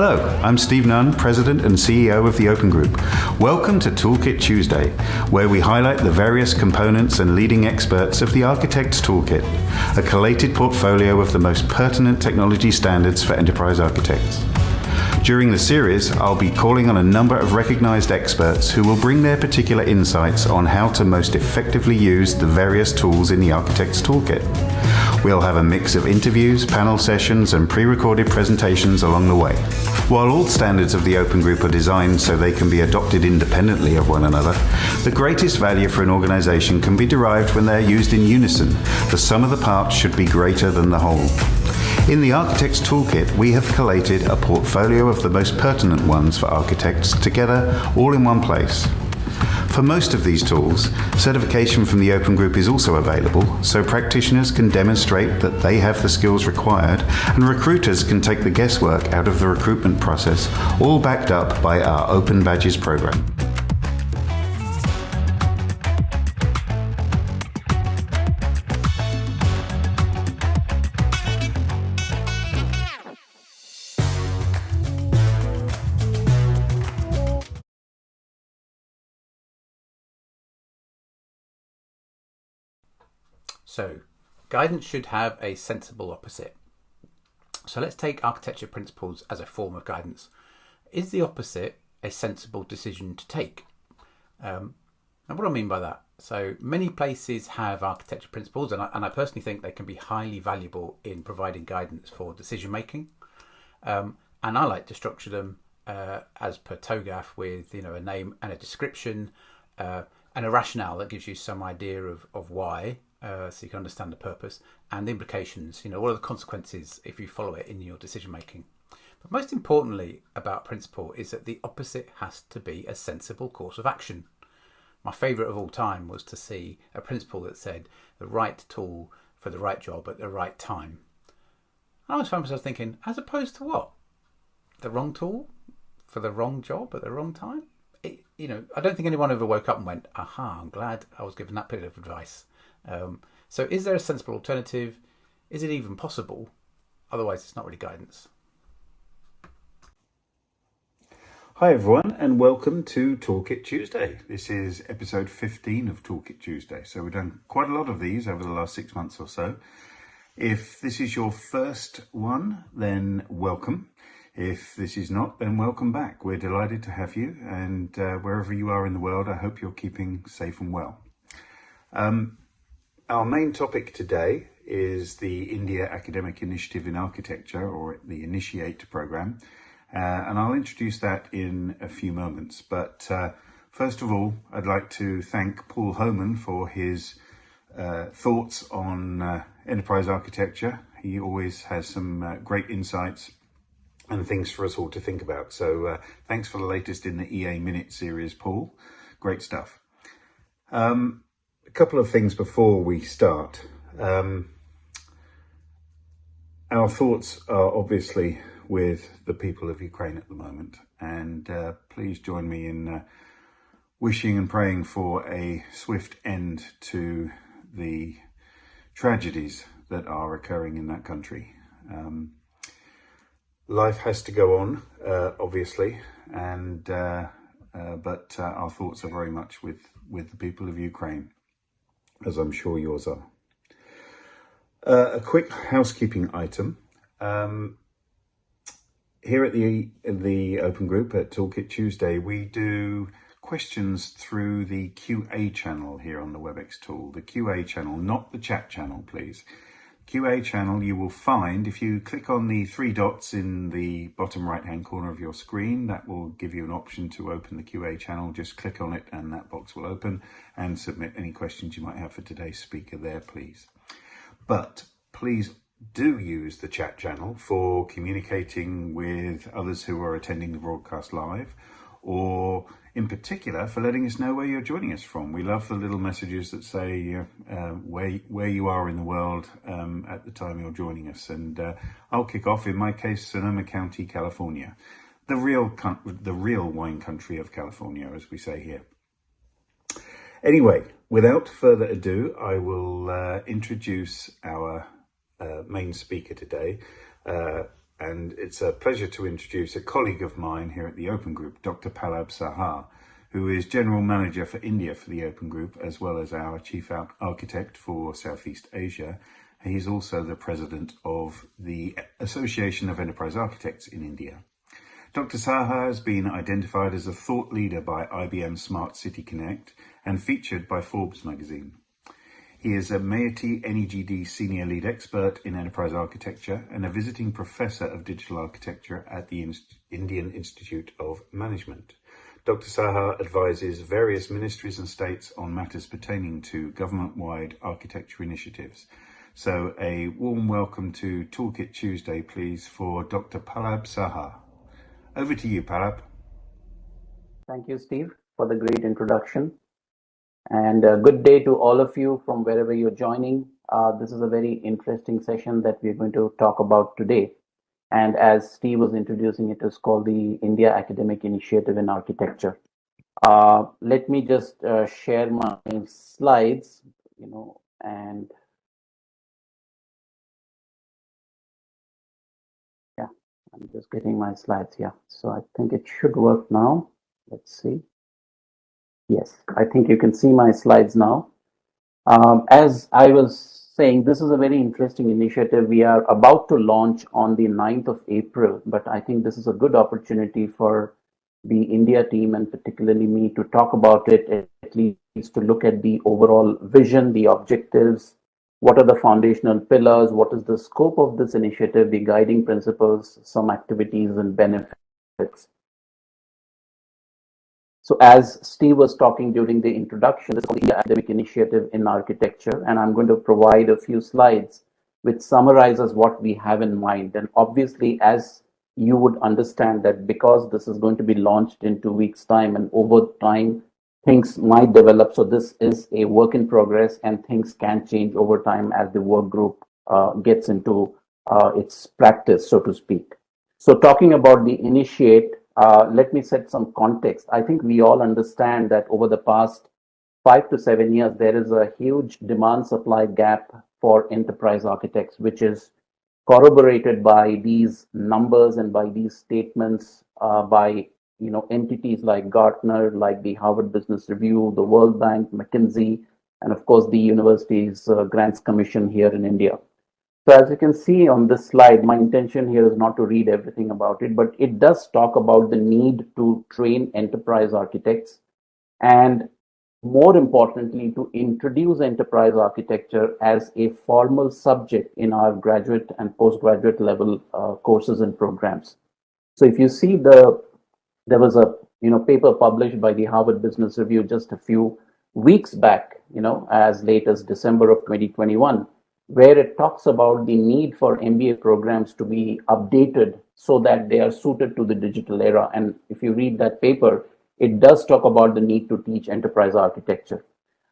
Hello, I'm Steve Nunn, President and CEO of the Open Group. Welcome to Toolkit Tuesday, where we highlight the various components and leading experts of the Architect's Toolkit, a collated portfolio of the most pertinent technology standards for enterprise architects. During the series, I'll be calling on a number of recognized experts who will bring their particular insights on how to most effectively use the various tools in the Architect's Toolkit. We'll have a mix of interviews, panel sessions, and pre-recorded presentations along the way. While all standards of the Open Group are designed so they can be adopted independently of one another, the greatest value for an organization can be derived when they're used in unison. The sum of the parts should be greater than the whole. In the Architect's Toolkit, we have collated a portfolio of the most pertinent ones for architects together all in one place. For most of these tools, certification from the Open Group is also available, so practitioners can demonstrate that they have the skills required and recruiters can take the guesswork out of the recruitment process, all backed up by our Open Badges program. Guidance should have a sensible opposite. So let's take architecture principles as a form of guidance. Is the opposite a sensible decision to take? Um, and what do I mean by that? So many places have architecture principles and I, and I personally think they can be highly valuable in providing guidance for decision making. Um, and I like to structure them uh, as per TOGAF with you know a name and a description uh, and a rationale that gives you some idea of, of why uh, so you can understand the purpose and the implications. You know, what are the consequences if you follow it in your decision making? But most importantly about principle is that the opposite has to be a sensible course of action. My favourite of all time was to see a principle that said the right tool for the right job at the right time. And I was found myself thinking, as opposed to what? The wrong tool for the wrong job at the wrong time? It, you know, I don't think anyone ever woke up and went, aha, I'm glad I was given that bit of advice. Um, so is there a sensible alternative? Is it even possible? Otherwise, it's not really guidance. Hi everyone and welcome to Toolkit Tuesday. This is episode 15 of Toolkit Tuesday. So we've done quite a lot of these over the last six months or so. If this is your first one, then welcome. If this is not, then welcome back. We're delighted to have you and uh, wherever you are in the world, I hope you're keeping safe and well. Um, our main topic today is the India Academic Initiative in Architecture, or the Initiate program, uh, and I'll introduce that in a few moments. But uh, first of all, I'd like to thank Paul Homan for his uh, thoughts on uh, enterprise architecture. He always has some uh, great insights and things for us all to think about. So uh, thanks for the latest in the EA Minute series, Paul. Great stuff. Um, a couple of things before we start. Um, our thoughts are obviously with the people of Ukraine at the moment, and uh, please join me in uh, wishing and praying for a swift end to the tragedies that are occurring in that country. Um, life has to go on, uh, obviously, and uh, uh, but uh, our thoughts are very much with, with the people of Ukraine as I'm sure yours are. Uh, a quick housekeeping item. Um, here at the the Open Group at Toolkit Tuesday, we do questions through the QA channel here on the WebEx tool. The QA channel, not the chat channel, please. QA channel you will find if you click on the three dots in the bottom right hand corner of your screen that will give you an option to open the QA channel. Just click on it and that box will open and submit any questions you might have for today's speaker there please. But please do use the chat channel for communicating with others who are attending the broadcast live or in particular for letting us know where you're joining us from. We love the little messages that say uh, where where you are in the world um, at the time you're joining us. And uh, I'll kick off. In my case, Sonoma County, California, the real the real wine country of California, as we say here. Anyway, without further ado, I will uh, introduce our uh, main speaker today. And it's a pleasure to introduce a colleague of mine here at the Open Group, Dr. Pallab Saha, who is General Manager for India for the Open Group, as well as our Chief Architect for Southeast Asia. He's also the President of the Association of Enterprise Architects in India. Dr. Saha has been identified as a thought leader by IBM Smart City Connect and featured by Forbes magazine. He is a MeitY NEGD Senior Lead Expert in Enterprise Architecture and a visiting Professor of Digital Architecture at the Indian Institute of Management. Dr. Saha advises various ministries and states on matters pertaining to government-wide architecture initiatives. So a warm welcome to Toolkit Tuesday, please, for Dr. Pallab Saha. Over to you, Pallab. Thank you, Steve, for the great introduction. And good day to all of you from wherever you're joining. Uh, this is a very interesting session that we're going to talk about today. And as Steve was introducing it, it, is called the India Academic Initiative in Architecture. Uh, let me just uh, share my slides, you know, and yeah, I'm just getting my slides here. So I think it should work now. Let's see. Yes, I think you can see my slides now. Um, as I was saying this is a very interesting initiative we are about to launch on the 9th of April, but I think this is a good opportunity for the India team and particularly me to talk about it, at least to look at the overall vision, the objectives, what are the foundational pillars, what is the scope of this initiative, the guiding principles, some activities and benefits. So as Steve was talking during the introduction, this is the academic initiative in architecture, and I'm going to provide a few slides which summarizes what we have in mind. And obviously, as you would understand that because this is going to be launched in two weeks time and over time, things might develop. So this is a work in progress and things can change over time as the work group uh, gets into uh, its practice, so to speak. So talking about the initiate, uh, let me set some context. I think we all understand that over the past five to seven years, there is a huge demand supply gap for enterprise architects, which is corroborated by these numbers and by these statements uh, by you know entities like Gartner, like the Harvard Business Review, the World Bank, McKinsey, and of course the university's uh, grants commission here in India. So as you can see on this slide, my intention here is not to read everything about it, but it does talk about the need to train enterprise architects and more importantly, to introduce enterprise architecture as a formal subject in our graduate and postgraduate level uh, courses and programs. So if you see the, there was a you know paper published by the Harvard Business Review just a few weeks back, you know, as late as December of 2021, where it talks about the need for MBA programs to be updated so that they are suited to the digital era. And if you read that paper, it does talk about the need to teach enterprise architecture.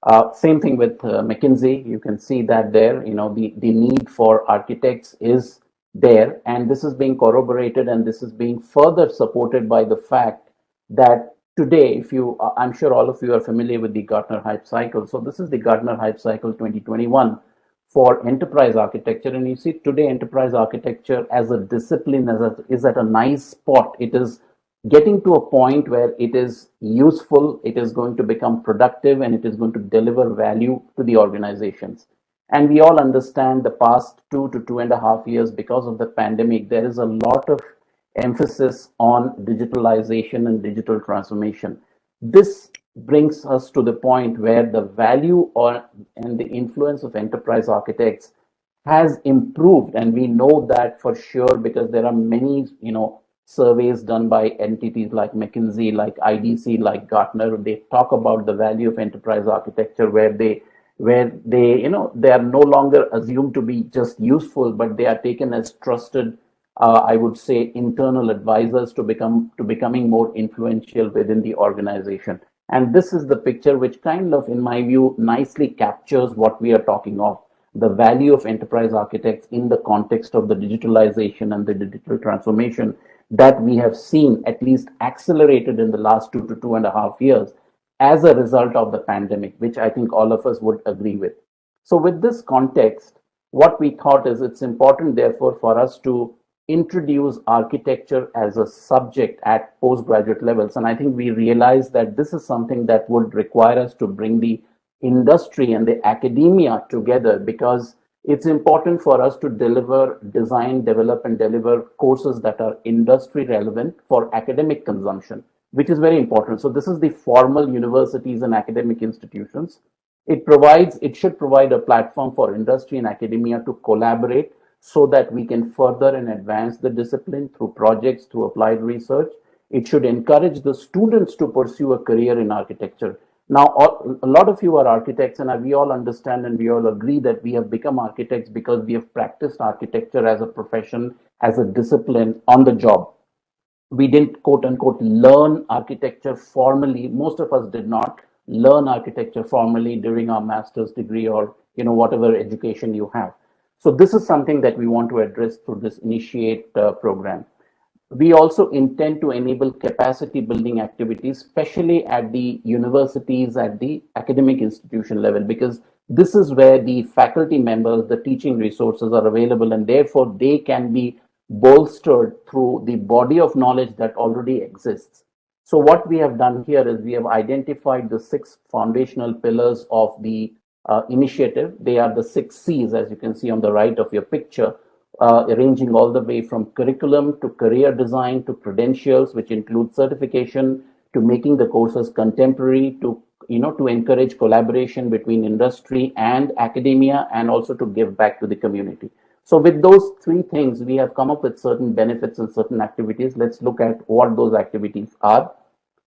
Uh, same thing with uh, McKinsey. You can see that there, you know, the, the need for architects is there. And this is being corroborated and this is being further supported by the fact that today, if you, uh, I'm sure all of you are familiar with the Gartner Hype Cycle. So this is the Gartner Hype Cycle 2021 for enterprise architecture. And you see today enterprise architecture as a discipline as a, is at a nice spot. It is getting to a point where it is useful, it is going to become productive, and it is going to deliver value to the organizations. And we all understand the past two to two and a half years because of the pandemic, there is a lot of emphasis on digitalization and digital transformation. This brings us to the point where the value or and the influence of enterprise architects has improved and we know that for sure because there are many you know surveys done by entities like mckinsey like idc like gartner. They talk about the value of enterprise architecture where they where they you know they are no longer assumed to be just useful but they are taken as trusted uh, i would say internal advisors to become to becoming more influential within the organization and this is the picture which kind of, in my view, nicely captures what we are talking of, the value of enterprise architects in the context of the digitalization and the digital transformation that we have seen at least accelerated in the last two to two and a half years as a result of the pandemic, which I think all of us would agree with. So with this context, what we thought is it's important, therefore, for us to introduce architecture as a subject at postgraduate levels. And I think we realize that this is something that would require us to bring the industry and the academia together because it's important for us to deliver, design, develop, and deliver courses that are industry relevant for academic consumption, which is very important. So this is the formal universities and academic institutions. It provides, it should provide a platform for industry and academia to collaborate so that we can further and advance the discipline through projects, through applied research. It should encourage the students to pursue a career in architecture. Now, a lot of you are architects and we all understand and we all agree that we have become architects because we have practiced architecture as a profession, as a discipline on the job. We didn't quote unquote learn architecture formally. Most of us did not learn architecture formally during our master's degree or you know whatever education you have. So this is something that we want to address through this initiate uh, program. We also intend to enable capacity building activities, especially at the universities, at the academic institution level, because this is where the faculty members, the teaching resources are available, and therefore they can be bolstered through the body of knowledge that already exists. So what we have done here is we have identified the six foundational pillars of the uh, initiative. They are the six C's, as you can see on the right of your picture, uh, ranging all the way from curriculum to career design to credentials, which include certification, to making the courses contemporary, to you know to encourage collaboration between industry and academia, and also to give back to the community. So with those three things, we have come up with certain benefits and certain activities. Let's look at what those activities are.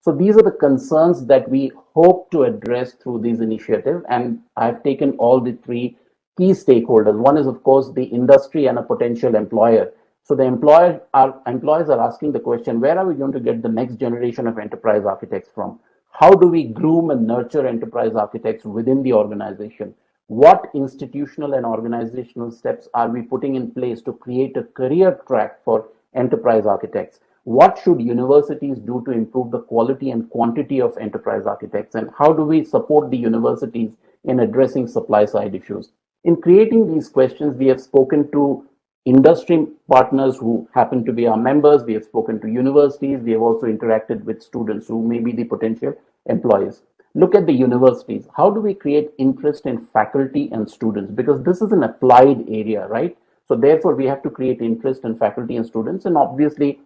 So these are the concerns that we hope to address through these initiatives. And I've taken all the three key stakeholders. One is, of course, the industry and a potential employer. So the employer, our employers are asking the question, where are we going to get the next generation of enterprise architects from? How do we groom and nurture enterprise architects within the organization? what institutional and organizational steps are we putting in place to create a career track for enterprise architects? What should universities do to improve the quality and quantity of enterprise architects? And how do we support the universities in addressing supply side issues? In creating these questions, we have spoken to industry partners who happen to be our members. We have spoken to universities. We have also interacted with students who may be the potential employees look at the universities. How do we create interest in faculty and students? Because this is an applied area, right? So therefore, we have to create interest in faculty and students. And obviously,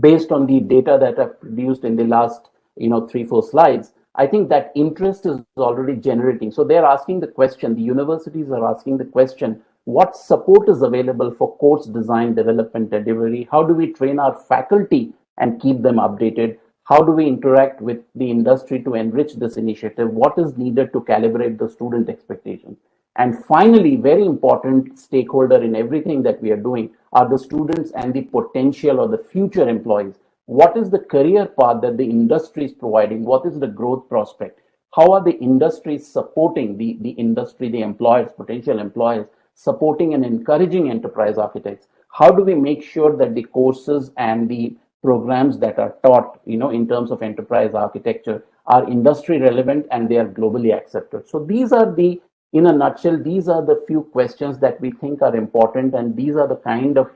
based on the data that I've produced in the last, you know, three, four slides, I think that interest is already generating. So they're asking the question, the universities are asking the question, what support is available for course design, development, delivery? How do we train our faculty and keep them updated? How do we interact with the industry to enrich this initiative? What is needed to calibrate the student expectations? And finally, very important stakeholder in everything that we are doing are the students and the potential or the future employees. What is the career path that the industry is providing? What is the growth prospect? How are the industries supporting the, the industry, the employers, potential employers, supporting and encouraging enterprise architects? How do we make sure that the courses and the programs that are taught, you know, in terms of enterprise architecture are industry relevant and they are globally accepted. So these are the, in a nutshell, these are the few questions that we think are important and these are the kind of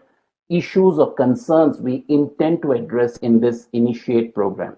issues or concerns we intend to address in this initiate program.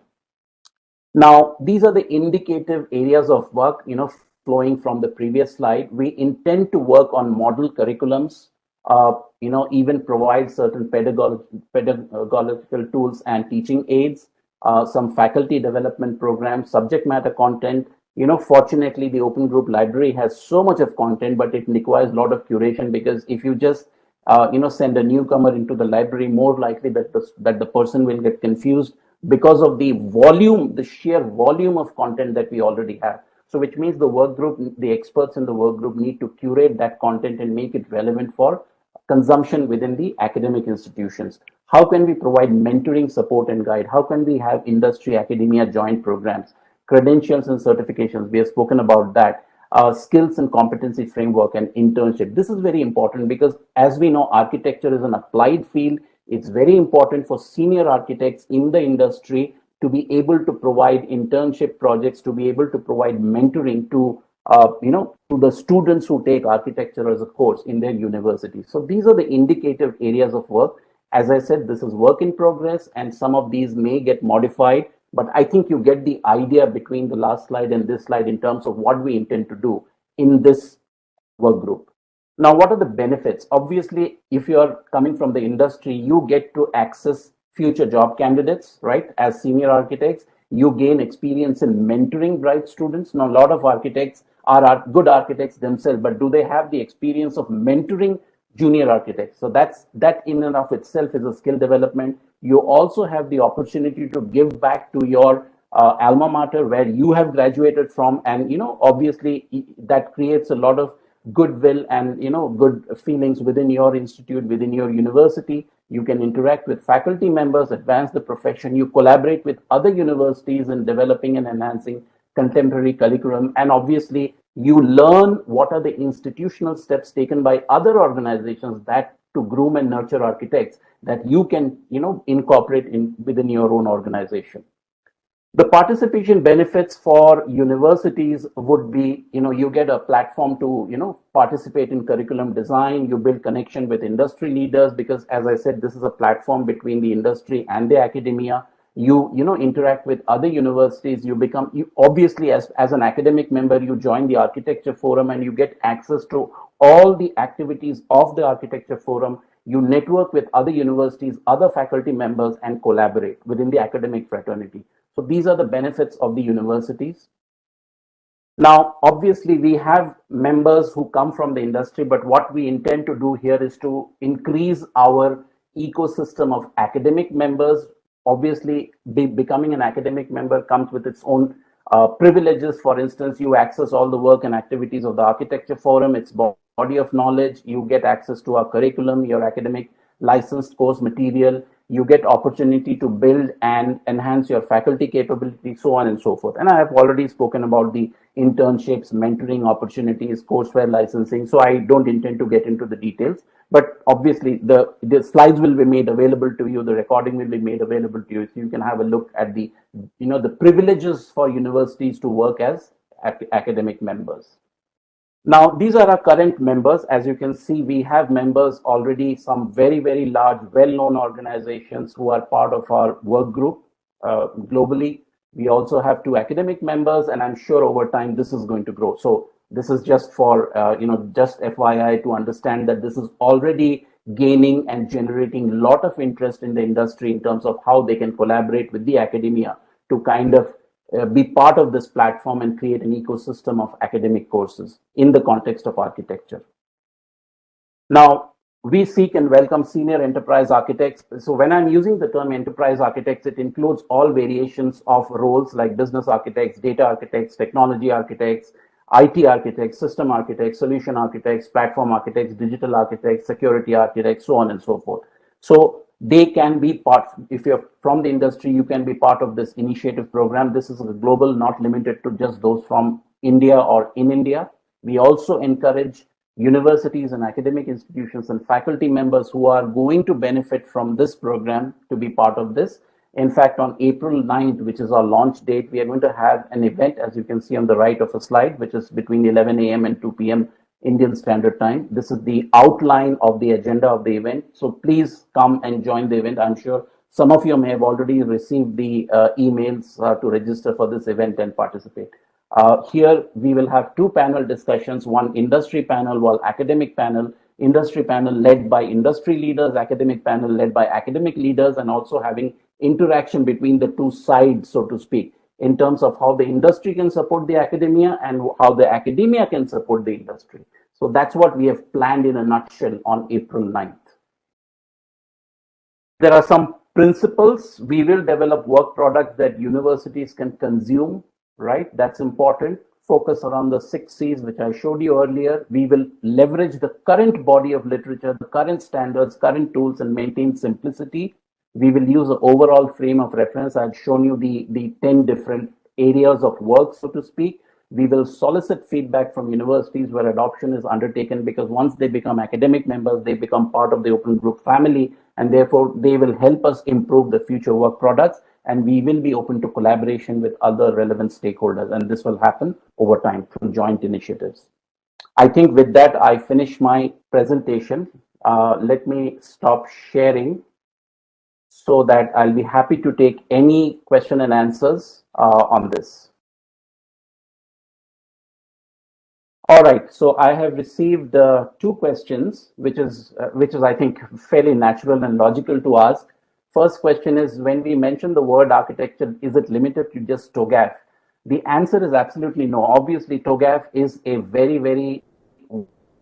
Now, these are the indicative areas of work, you know, flowing from the previous slide. We intend to work on model curriculums, uh, you know, even provide certain pedagogical, pedagogical tools and teaching aids, uh, some faculty development programs, subject matter content. You know, fortunately, the Open Group Library has so much of content, but it requires a lot of curation because if you just uh, you know send a newcomer into the library, more likely that the, that the person will get confused because of the volume, the sheer volume of content that we already have. So which means the work group, the experts in the work group need to curate that content and make it relevant for consumption within the academic institutions. How can we provide mentoring support and guide? How can we have industry academia joint programs, credentials and certifications? We have spoken about that. Uh, skills and competency framework and internship. This is very important because as we know, architecture is an applied field. It's very important for senior architects in the industry to be able to provide internship projects, to be able to provide mentoring to uh, you know, to the students who take architecture as a course in their university. So these are the indicative areas of work. As I said, this is work in progress and some of these may get modified, but I think you get the idea between the last slide and this slide in terms of what we intend to do in this work group. Now, what are the benefits? Obviously, if you're coming from the industry, you get to access future job candidates, right? As senior architects, you gain experience in mentoring bright students. Now, a lot of architects are good architects themselves, but do they have the experience of mentoring junior architects? So that's that in and of itself is a skill development. You also have the opportunity to give back to your uh, alma mater where you have graduated from, and you know, obviously that creates a lot of goodwill and you know good feelings within your institute within your university you can interact with faculty members advance the profession you collaborate with other universities in developing and enhancing contemporary curriculum and obviously you learn what are the institutional steps taken by other organizations that to groom and nurture architects that you can you know incorporate in within your own organization. The participation benefits for universities would be you know you get a platform to you know participate in curriculum design you build connection with industry leaders because as i said this is a platform between the industry and the academia you you know interact with other universities you become you obviously as as an academic member you join the architecture forum and you get access to all the activities of the architecture forum you network with other universities other faculty members and collaborate within the academic fraternity so these are the benefits of the universities. Now, obviously, we have members who come from the industry, but what we intend to do here is to increase our ecosystem of academic members. Obviously, be, becoming an academic member comes with its own uh, privileges. For instance, you access all the work and activities of the Architecture Forum, its body of knowledge. You get access to our curriculum, your academic licensed course material you get opportunity to build and enhance your faculty capability, so on and so forth. And I have already spoken about the internships, mentoring opportunities, courseware licensing. So I don't intend to get into the details, but obviously the, the slides will be made available to you. The recording will be made available to you. So you can have a look at the, you know, the privileges for universities to work as academic members. Now, these are our current members. As you can see, we have members already, some very, very large, well-known organizations who are part of our work group uh, globally. We also have two academic members, and I'm sure over time this is going to grow. So this is just for, uh, you know, just FYI to understand that this is already gaining and generating a lot of interest in the industry in terms of how they can collaborate with the academia to kind of uh, be part of this platform and create an ecosystem of academic courses in the context of architecture. Now, we seek and welcome senior enterprise architects. So when I'm using the term enterprise architects, it includes all variations of roles like business architects, data architects, technology architects, IT architects, system architects, solution architects, platform architects, digital architects, security architects, so on and so forth. So they can be part, if you're from the industry, you can be part of this initiative program. This is a global, not limited to just those from India or in India. We also encourage universities and academic institutions and faculty members who are going to benefit from this program to be part of this. In fact, on April 9th, which is our launch date, we are going to have an event, as you can see on the right of a slide, which is between 11 a.m. and 2 p.m. Indian Standard Time. This is the outline of the agenda of the event. So please come and join the event. I'm sure some of you may have already received the uh, emails uh, to register for this event and participate. Uh, here we will have two panel discussions, one industry panel, one academic panel, industry panel led by industry leaders, academic panel led by academic leaders, and also having interaction between the two sides, so to speak in terms of how the industry can support the academia and how the academia can support the industry. So that's what we have planned in a nutshell on April 9th. There are some principles. We will develop work products that universities can consume, right? That's important. Focus around the six C's, which I showed you earlier. We will leverage the current body of literature, the current standards, current tools, and maintain simplicity we will use an overall frame of reference. I've shown you the, the 10 different areas of work, so to speak. We will solicit feedback from universities where adoption is undertaken because once they become academic members, they become part of the open group family and therefore they will help us improve the future work products and we will be open to collaboration with other relevant stakeholders and this will happen over time through joint initiatives. I think with that, I finish my presentation. Uh, let me stop sharing so that I'll be happy to take any question and answers uh, on this. All right, so I have received uh, two questions, which is uh, which is I think fairly natural and logical to ask. First question is when we mention the word architecture, is it limited to just TOGAF? The answer is absolutely no. Obviously, TOGAF is a very very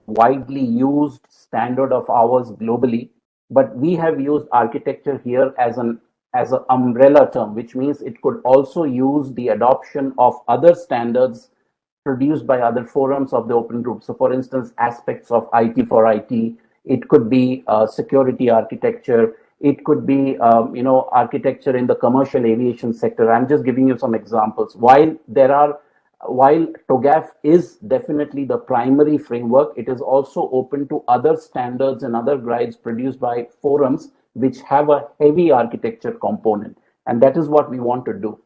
widely used standard of ours globally, but we have used architecture here as an as an umbrella term, which means it could also use the adoption of other standards produced by other forums of the open group. So for instance, aspects of IT4IT, it could be uh, security architecture, it could be, um, you know, architecture in the commercial aviation sector. I'm just giving you some examples. While there are, while TOGAF is definitely the primary framework, it is also open to other standards and other guides produced by forums which have a heavy architecture component. And that is what we want to do.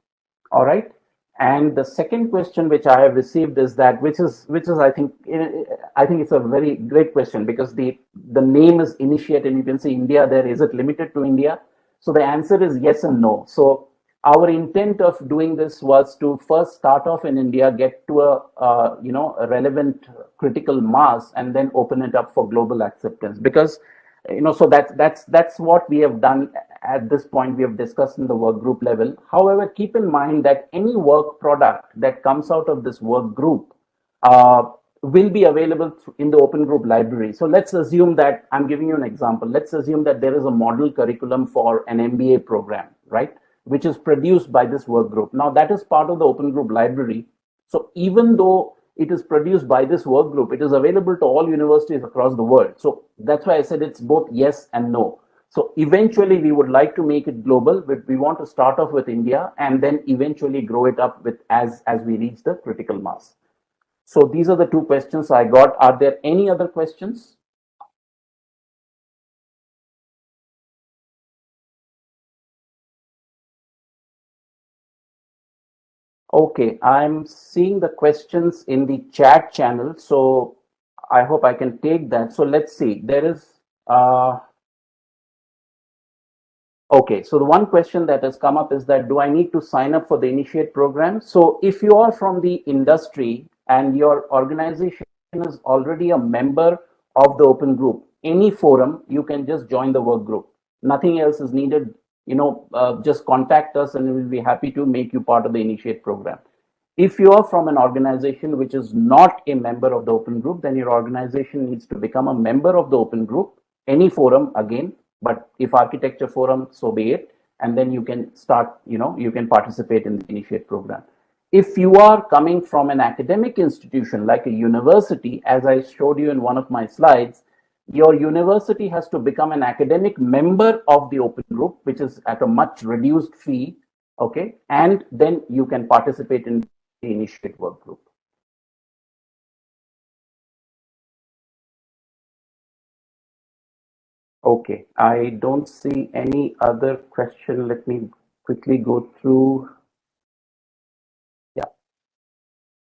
All right. And the second question which I have received is that, which is, which is, I think, eh, I think it's a very great question because the the name is initiate, and you can see India there. Is it limited to India? So the answer is yes and no. So our intent of doing this was to first start off in India, get to a uh, you know a relevant critical mass, and then open it up for global acceptance. Because you know, so that's that's that's what we have done at this point we have discussed in the work group level. However, keep in mind that any work product that comes out of this work group uh, will be available in the open group library. So let's assume that I'm giving you an example. Let's assume that there is a model curriculum for an MBA program, right? Which is produced by this work group. Now that is part of the open group library. So even though it is produced by this work group, it is available to all universities across the world. So that's why I said it's both yes and no. So eventually we would like to make it global, but we want to start off with India and then eventually grow it up with as, as we reach the critical mass. So these are the two questions I got. Are there any other questions? Okay, I'm seeing the questions in the chat channel, so I hope I can take that. So let's see, there is, uh, Okay, so the one question that has come up is that do I need to sign up for the Initiate program? So if you are from the industry and your organization is already a member of the open group, any forum, you can just join the work group. Nothing else is needed. You know, uh, just contact us and we'll be happy to make you part of the Initiate program. If you are from an organization which is not a member of the open group, then your organization needs to become a member of the open group, any forum again, but if architecture forum, so be it. And then you can start, you know, you can participate in the initiate program. If you are coming from an academic institution like a university, as I showed you in one of my slides, your university has to become an academic member of the open group, which is at a much reduced fee. Okay. And then you can participate in the initiate work group. Okay, I don't see any other question. Let me quickly go through. Yeah.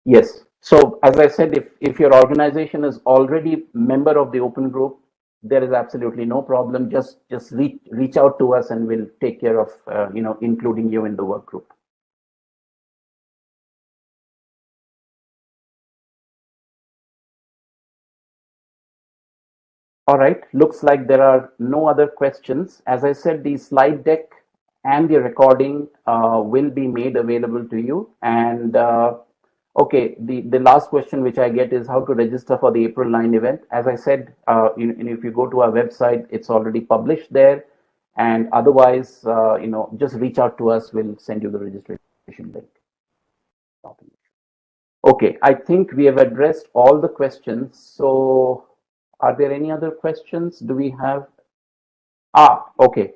Yes. So as I said, if, if your organization is already member of the open group, there is absolutely no problem. Just just reach reach out to us and we'll take care of uh, you know including you in the work group. All right, looks like there are no other questions. As I said, the slide deck and the recording uh, will be made available to you. And uh, okay, the, the last question which I get is how to register for the April 9 event. As I said, uh, if you go to our website, it's already published there. And otherwise, uh, you know, just reach out to us. We'll send you the registration link. Okay, I think we have addressed all the questions. So are there any other questions? Do we have? Ah, okay.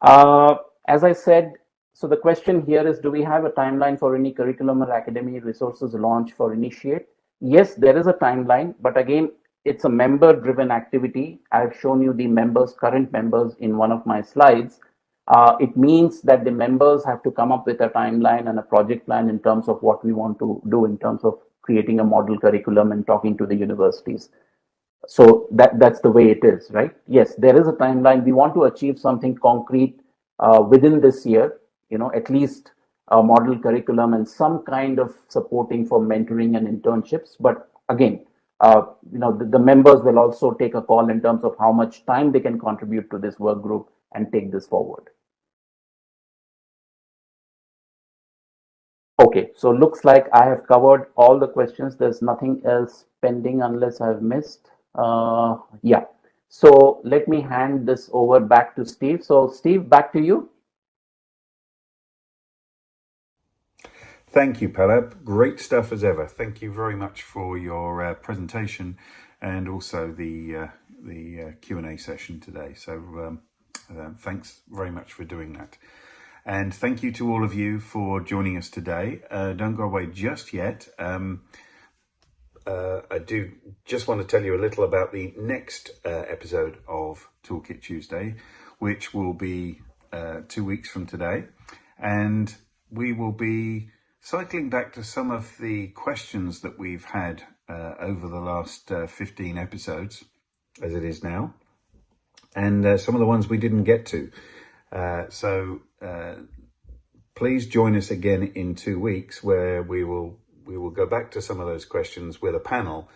Uh, as I said, so the question here is, do we have a timeline for any curriculum or academy resources launch for Initiate? Yes, there is a timeline, but again, it's a member driven activity. I've shown you the members, current members in one of my slides. Uh, it means that the members have to come up with a timeline and a project plan in terms of what we want to do in terms of creating a model curriculum and talking to the universities so that that's the way it is right yes there is a timeline we want to achieve something concrete uh, within this year, you know, at least a model curriculum and some kind of supporting for mentoring and internships. But again, uh, you know, the, the, members will also take a call in terms of how much time they can contribute to this work group and take this forward. Okay, so looks like I have covered all the questions. There's nothing else pending unless I've missed. Uh, yeah, so let me hand this over back to Steve. So Steve, back to you. Thank you, Pallab. Great stuff as ever. Thank you very much for your uh, presentation and also the uh, the uh, Q&A session today. So um, uh, thanks very much for doing that. And thank you to all of you for joining us today. Uh, don't go away just yet. Um, uh, I do just want to tell you a little about the next episode of Toolkit Tuesday, which will be two weeks from today. And we will be Cycling back to some of the questions that we've had uh, over the last uh, 15 episodes, as it is now, and uh, some of the ones we didn't get to. Uh, so uh, please join us again in two weeks where we will we will go back to some of those questions with a panel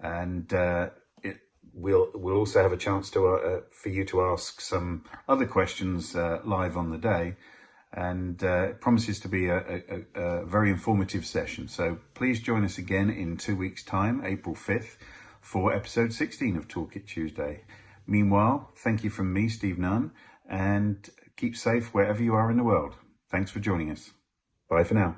and uh, it, we'll we'll also have a chance to for you to ask some other questions live on the day and uh, it promises to be a, a, a, very informative session. So please join us again in two weeks' time, April 5th, for episode 16 of Toolkit Tuesday. Meanwhile, thank you from me, Steve Nunn, and keep safe wherever you are in the world. Thanks for joining us. Bye for now.